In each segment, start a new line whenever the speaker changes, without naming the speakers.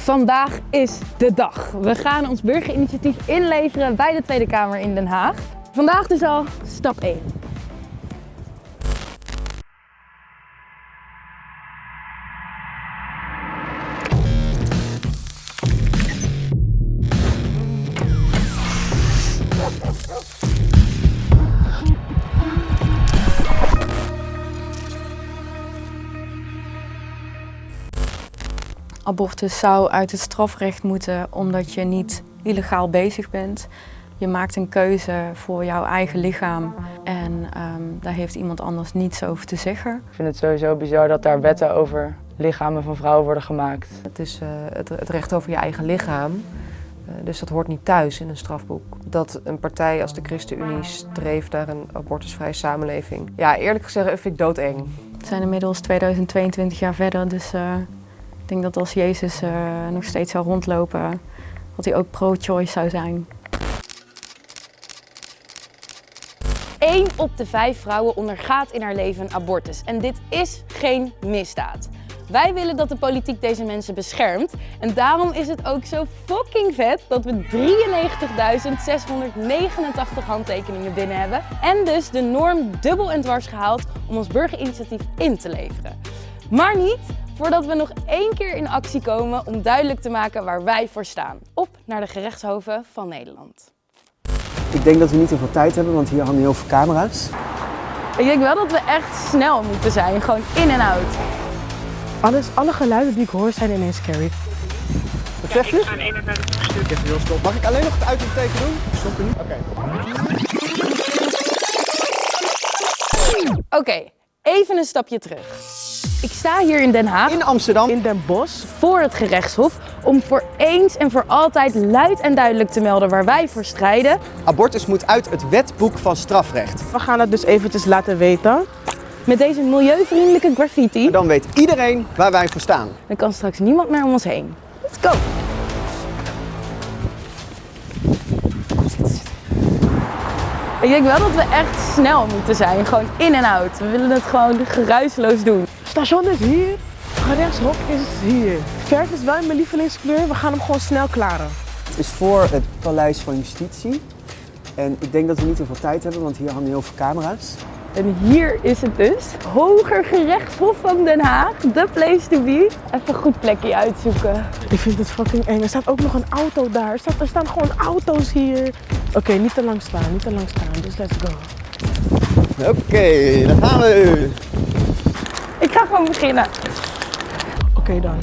Vandaag is de dag. We gaan ons burgerinitiatief inleveren bij de Tweede Kamer in Den Haag. Vandaag dus al stap 1.
Abortus zou uit het strafrecht moeten omdat je niet illegaal bezig bent. Je maakt een keuze voor jouw eigen lichaam en ehm, daar heeft iemand anders niets over te zeggen.
Ik vind het sowieso bizar dat daar wetten over lichamen van vrouwen worden gemaakt.
Het is uh, het, het, recht over je eigen lichaam, uh, dus dat hoort niet thuis in een strafboek. Dat een partij als de ChristenUnie streeft naar een abortusvrije samenleving. Ja, eerlijk gezegd vind ik doodeng.
We zijn inmiddels 2022 jaar verder, dus uh, ik denk dat als Jezus nog steeds zou rondlopen, dat hij ook pro-choice zou zijn.
1 op de 5 vrouwen ondergaat in haar leven abortus. En dit is geen misdaad. Wij willen dat de politiek deze mensen beschermt. En daarom is het ook zo fucking vet dat we 93.689 handtekeningen binnen hebben. En dus de norm dubbel en dwars gehaald om ons burgerinitiatief in te leveren. Maar niet voordat we nog één keer in actie komen om duidelijk te maken waar wij voor staan. Op naar de gerechtshoven van Nederland.
Ik denk dat we niet heel veel tijd hebben, want hier hangen heel veel camera's.
Ik denk wel dat we echt snel moeten zijn, gewoon in en out.
Alles, alle geluiden die ik hoor zijn ineens scary.
Wat zegt u? Ik even heel stop. Mag ik alleen nog het uitroepteken doen? Stop nu. Oké.
Oké, okay, even een stapje terug. Ik sta hier in Den Haag.
In Amsterdam.
In Den Bosch.
Voor het gerechtshof. Om voor eens en voor altijd luid en duidelijk te melden waar wij voor strijden.
Abortus moet uit het wetboek van strafrecht.
We gaan het dus eventjes laten weten.
Met deze milieuvriendelijke graffiti.
Dan weet iedereen waar wij voor staan.
Dan kan straks niemand meer om ons heen. Let's go! Ik denk wel dat we echt snel moeten zijn. Gewoon in en out. We willen het gewoon geruisloos doen.
Station is hier. Gerechtshof is hier. Verf is wel mijn lievelingskleur. We gaan hem gewoon snel klaren.
Het is voor het Paleis van Justitie. En ik denk dat we niet heel veel tijd hebben, want hier hangen heel veel camera's.
En hier is het dus. Hoger gerechtshof van Den Haag. The place to be. Even een goed plekje uitzoeken.
Ik vind het fucking eng. Er staat ook nog een auto daar. Er, staat, er staan gewoon auto's hier. Oké, okay, niet te lang staan. Niet te lang staan. Dus let's go.
Oké, okay, daar gaan we.
Ik ga gewoon beginnen.
Oké okay, dan.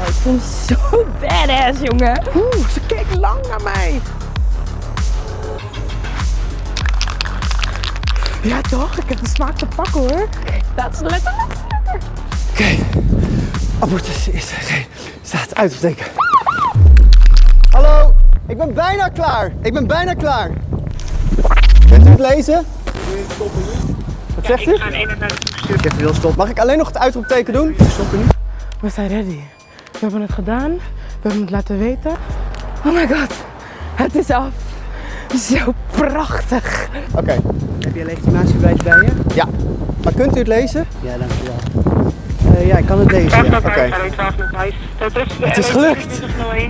Oh, ik voel me zo badass, jongen.
Oeh, ze keek lang naar mij. Ja toch, ik heb de smaak te pakken hoor.
Dat is letter.
Oké, okay. abortus is geen staat uitsteken. Hallo, ik ben bijna klaar. Ik ben bijna klaar. Kunt u het lezen? Wat zegt u?
Ik ga 31
Ik even heel stop. Mag ik alleen nog het uitroepteken doen? Stoppen nu.
We zijn ready. We hebben het gedaan. We hebben het laten weten.
Oh my god, het is af. Zo prachtig.
Oké. Okay.
Heb je een legitimatiebewijs bij je?
Ja. Maar kunt u het lezen?
Ja, dankjewel. Uh, ja, ik kan het lezen. Ja.
Oké. Okay. Het is gelukt.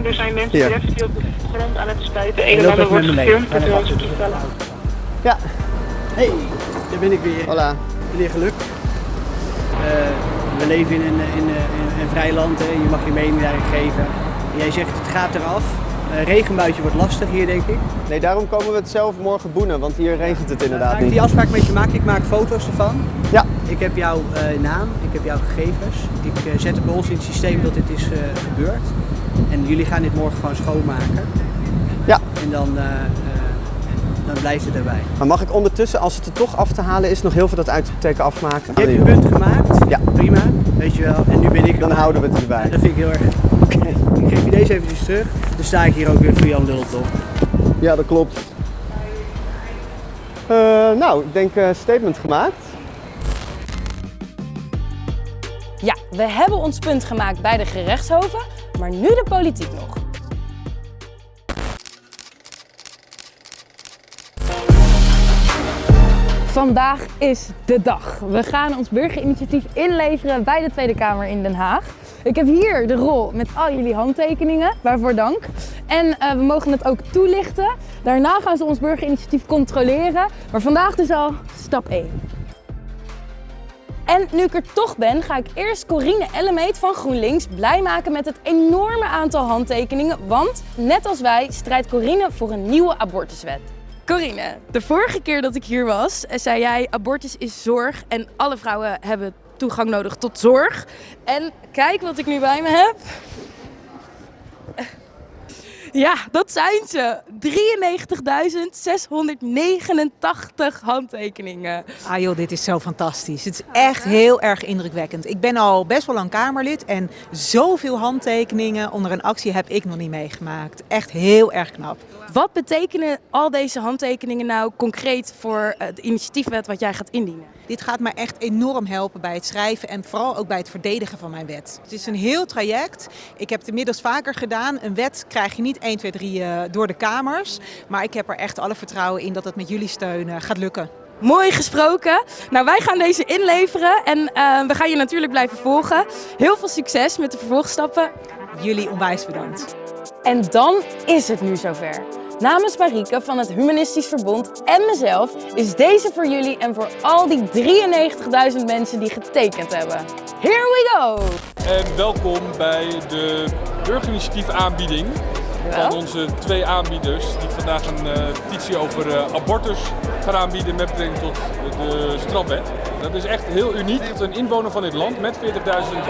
Er zijn mensen die op de grond aan het spuiten. Een en ander wordt gefilmd. Dat.
Ja.
Hey, daar ben ik weer.
Hola.
Meneer Geluk. Uh, we leven in een, in, in een vrij land, hè. je mag je mening daarin geven. Jij zegt het gaat eraf. Regenbuitje wordt lastig hier, denk ik.
Nee, daarom komen we het zelf morgen boenen, want hier regent het inderdaad
uh,
niet.
Ik die afspraak met je maak, ik maak foto's ervan.
Ja.
Ik heb jouw uh, naam, ik heb jouw gegevens. Ik zet het bij ons in het systeem dat dit is gebeurd. En jullie gaan dit morgen gewoon schoonmaken.
Ja.
En dan, dan blijft het erbij.
Maar mag ik ondertussen, als het er toch af te halen is, nog heel veel dat uitteken afmaken?
Je hebt je punt gemaakt.
Ja.
Prima, weet je wel. En nu ben ik
Dan houden we het erbij.
Ja, dat vind ik heel erg. Oké. Okay. Ik geef je deze eventjes terug. Dan sta ik hier ook weer voor Jan Lult op.
Ja, dat klopt. Uh, nou, ik denk uh, statement gemaakt.
Ja, we hebben ons punt gemaakt bij de gerechtshoven, maar nu de politiek nog. Vandaag is de dag. We gaan ons burgerinitiatief inleveren bij de Tweede Kamer in Den Haag. Ik heb hier de rol met al jullie handtekeningen, waarvoor dank. En uh, we mogen het ook toelichten. Daarna gaan ze ons burgerinitiatief controleren. Maar vandaag dus al stap 1. En nu ik er toch ben, ga ik eerst Corine Ellemeet van GroenLinks blij maken met het enorme aantal handtekeningen. Want net als wij strijdt Corine voor een nieuwe abortuswet. Corine, de vorige keer dat ik hier was, zei jij abortus is zorg en alle vrouwen hebben toegang nodig tot zorg. En kijk wat ik nu bij me heb. Ja, dat zijn ze. 93.689 handtekeningen.
Ah joh, dit is zo fantastisch. Het is echt heel erg indrukwekkend. Ik ben al best wel lang Kamerlid en zoveel handtekeningen onder een actie heb ik nog niet meegemaakt. Echt heel erg knap.
Wat betekenen al deze handtekeningen nou concreet voor de initiatiefwet wat jij gaat indienen?
Dit gaat mij echt enorm helpen bij het schrijven en vooral ook bij het verdedigen van mijn wet. Het is een heel traject. Ik heb het inmiddels vaker gedaan. Een wet krijg je niet 1, 2, 3 door de Kamers. Maar ik heb er echt alle vertrouwen in dat het met jullie steun gaat lukken.
Mooi gesproken. Nou, wij gaan deze inleveren en uh, we gaan je natuurlijk blijven volgen. Heel veel succes met de vervolgstappen.
Jullie onwijs bedankt.
En dan is het nu zover. Namens Marieke van het Humanistisch Verbond en mezelf is deze voor jullie en voor al die 93.000 mensen die getekend hebben. Here we go!
En welkom bij de burgerinitiatief aanbieding van onze twee aanbieders die vandaag een uh, petitie over uh, abortus gaan aanbieden met betrekking tot de strafwet. Dat is echt heel uniek een inwoner van dit land met 40.000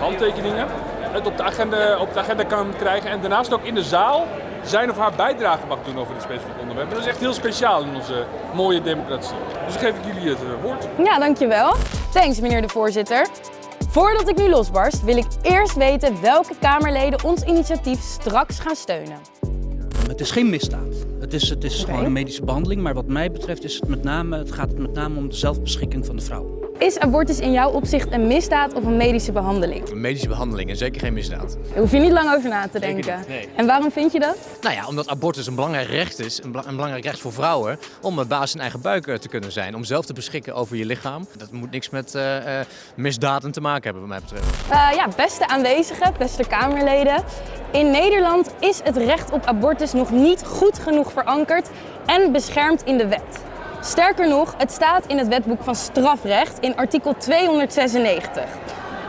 handtekeningen het op de, agenda, op de agenda kan krijgen en daarnaast ook in de zaal zijn of haar bijdrage mag doen over dit specifieke onderwerp. Dat is echt heel speciaal in onze mooie democratie. Dus dan geef ik jullie het uh, woord.
Ja, dankjewel. Thanks meneer de voorzitter. Voordat ik nu losbarst, wil ik eerst weten welke Kamerleden ons initiatief straks gaan steunen.
Het is geen misdaad. Het is, het is okay. gewoon een medische behandeling, maar wat mij betreft is het met name, het gaat het met name om de zelfbeschikking van de vrouw.
Is abortus in jouw opzicht een misdaad of een medische behandeling?
Een medische behandeling en zeker geen misdaad.
Daar hoef je niet lang over na te denken.
Niet, nee.
En waarom vind je dat?
Nou ja, omdat abortus een belangrijk recht is, een, een belangrijk recht voor vrouwen, om baas in eigen buik te kunnen zijn, om zelf te beschikken over je lichaam. Dat moet niks met uh, uh, misdaden te maken hebben, wat mij betreft.
Uh, ja, beste aanwezigen, beste Kamerleden. In Nederland is het recht op abortus nog niet goed genoeg verankerd en beschermd in de wet. Sterker nog, het staat in het wetboek van strafrecht in artikel 296.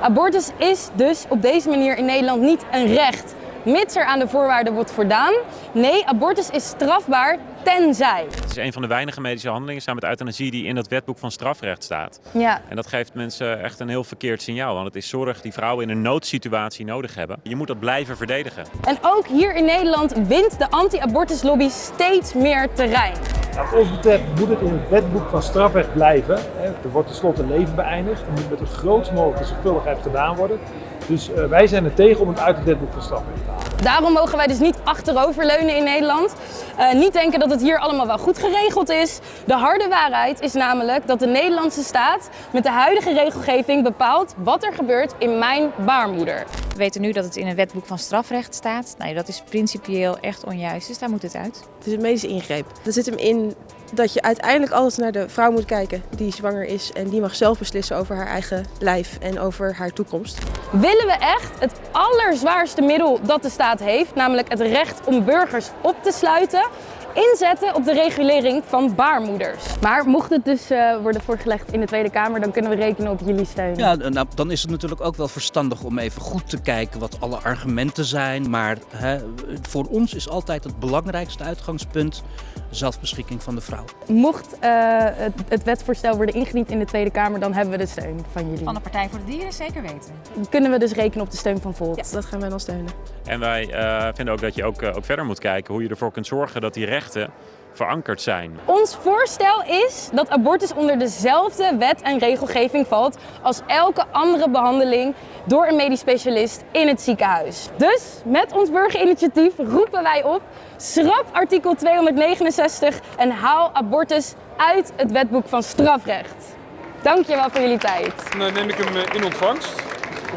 Abortus is dus op deze manier in Nederland niet een recht, mits er aan de voorwaarden wordt voldaan. Nee, abortus is strafbaar tenzij.
Het is een van de weinige medische handelingen samen met euthanasie die in dat wetboek van strafrecht staat.
Ja.
En dat geeft mensen echt een heel verkeerd signaal, want het is zorg die vrouwen in een noodsituatie nodig hebben. Je moet dat blijven verdedigen.
En ook hier in Nederland wint de anti-abortuslobby steeds meer terrein.
Wat ons betreft moet het in het wetboek van strafrecht blijven. Er wordt tenslotte leven beëindigd. Er moet met de grootst mogelijke zorgvuldigheid gedaan worden. Dus uh, wij zijn er tegen om het uit het wetboek van strafrecht te halen.
Daarom mogen wij dus niet achteroverleunen in Nederland. Uh, niet denken dat het hier allemaal wel goed geregeld is. De harde waarheid is namelijk dat de Nederlandse staat met de huidige regelgeving bepaalt wat er gebeurt in mijn baarmoeder.
We weten nu dat het in een wetboek van strafrecht staat. Nou, dat is principieel echt onjuist, dus daar moet het uit.
Het is een medische ingreep. Er zit hem in dat je uiteindelijk altijd naar de vrouw moet kijken die zwanger is. En die mag zelf beslissen over haar eigen lijf en over haar toekomst.
Willen we echt het allerzwaarste middel dat de staat heeft, namelijk het recht om burgers op te sluiten, inzetten op de regulering van baarmoeders. Maar mocht het dus uh, worden voorgelegd in de Tweede Kamer, dan kunnen we rekenen op jullie steun.
Ja, nou, dan is het natuurlijk ook wel verstandig om even goed te kijken wat alle argumenten zijn. Maar hè, voor ons is altijd het belangrijkste uitgangspunt zelfbeschikking van de vrouw.
Mocht uh, het, het, wetsvoorstel worden ingediend in de Tweede Kamer, dan hebben we de steun van jullie.
Van de Partij voor de Dieren zeker weten.
Kunnen we dus rekenen op de steun van Volt.
Ja, dat gaan wij dan steunen.
En wij uh, vinden ook dat je ook, ook verder moet kijken hoe je ervoor kunt zorgen dat die rechten verankerd zijn.
Ons voorstel is dat abortus onder dezelfde wet en regelgeving valt als elke andere behandeling door een medisch specialist in het ziekenhuis. Dus met ons burgerinitiatief roepen wij op, schrap artikel 269 en haal abortus uit het wetboek van strafrecht. Dankjewel voor jullie tijd.
Dan neem ik hem in ontvangst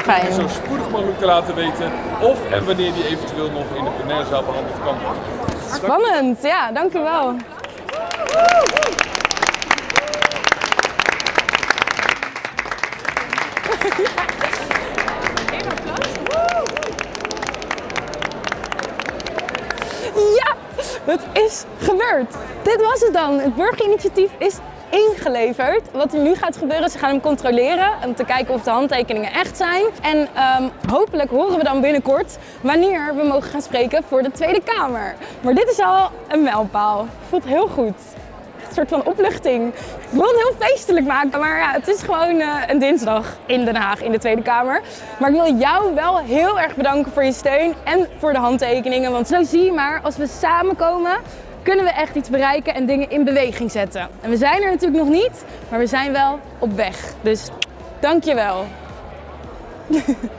fijn.
zo spoedig mogelijk te laten weten of en wanneer die eventueel nog in de plenairzaal behandeld kan worden.
Spannend, ja, dank u wel. Ja, het is gebeurd. Dit was het dan. Het burgerinitiatief is ingeleverd. Wat er nu gaat gebeuren, ze gaan hem controleren om te kijken of de handtekeningen echt zijn. En um, hopelijk horen we dan binnenkort wanneer we mogen gaan spreken voor de Tweede Kamer. Maar dit is al een mijlpaal. Voelt heel goed. Een soort van opluchting. Ik wil het heel feestelijk maken, maar ja, het is gewoon uh, een dinsdag in Den Haag in de Tweede Kamer. Maar ik wil jou wel heel erg bedanken voor je steun en voor de handtekeningen. Want zo zie je maar, als we samenkomen, kunnen we echt iets bereiken en dingen in beweging zetten. En we zijn er natuurlijk nog niet, maar we zijn wel op weg. Dus dankjewel.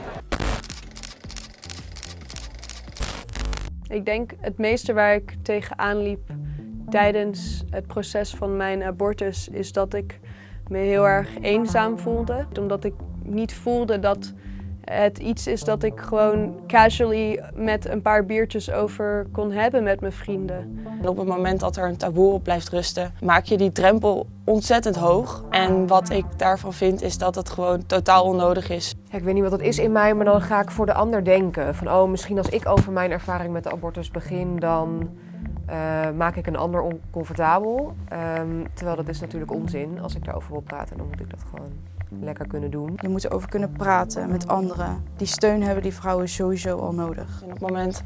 Ik denk het meeste waar ik tegenaan liep tijdens het proces van mijn abortus is dat ik me heel erg eenzaam voelde. Omdat ik niet voelde dat het iets is dat ik gewoon casually met een paar biertjes over kon hebben met mijn vrienden.
En op het moment dat er een taboe op blijft rusten, maak je die drempel ontzettend hoog. En wat ik daarvan vind is dat het gewoon totaal onnodig is.
Ja, ik weet niet wat het is in mij, maar dan ga ik voor de ander denken. Van oh, misschien als ik over mijn ervaring met de abortus begin, dan uh, maak ik een ander oncomfortabel. Um, terwijl dat is natuurlijk onzin. Als ik daarover wil praten, dan moet ik dat gewoon lekker kunnen doen.
Je moet erover kunnen praten met anderen. Die steun hebben die vrouwen sowieso al nodig.
En op het moment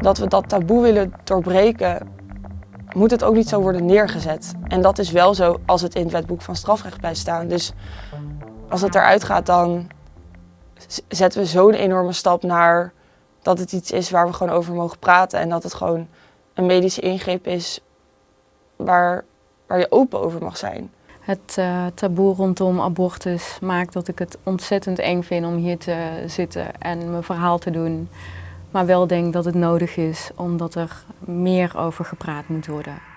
dat we dat taboe willen doorbreken, moet het ook niet zo worden neergezet. En dat is wel zo als het in het wetboek van strafrecht blijft staan. Dus als het eruit gaat, dan zetten we zo'n enorme stap naar dat het iets is waar we gewoon over mogen praten. En dat het gewoon een medische ingreep is waar, waar je open over mag zijn.
Het uh, taboe rondom abortus maakt dat ik het ontzettend eng vind om hier te zitten en mijn verhaal te doen. Maar wel denk dat het nodig is omdat er meer over gepraat moet worden.